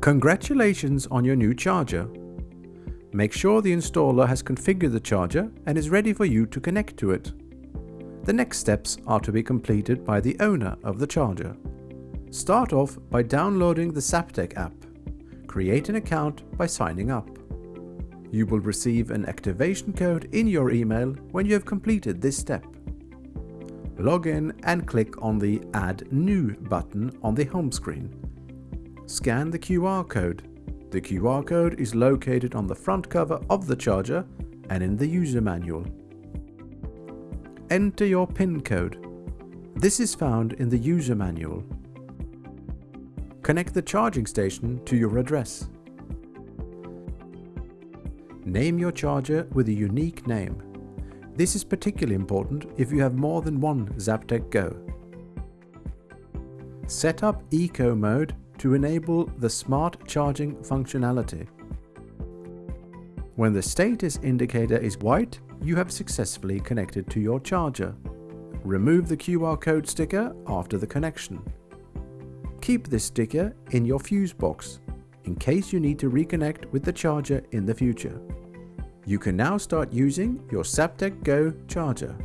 Congratulations on your new charger. Make sure the installer has configured the charger and is ready for you to connect to it. The next steps are to be completed by the owner of the charger. Start off by downloading the Zaptec app. Create an account by signing up. You will receive an activation code in your email when you have completed this step. Log in and click on the Add New button on the home screen. Scan the QR code. The QR code is located on the front cover of the charger and in the user manual. Enter your PIN code. This is found in the user manual. Connect the charging station to your address. Name your charger with a unique name. This is particularly important if you have more than one Zaptec Go. Set up Eco mode to enable the smart charging functionality. When the status indicator is white, you have successfully connected to your charger. Remove the QR code sticker after the connection. Keep this sticker in your fuse box in case you need to reconnect with the charger in the future. You can now start using your Zaptec Go charger.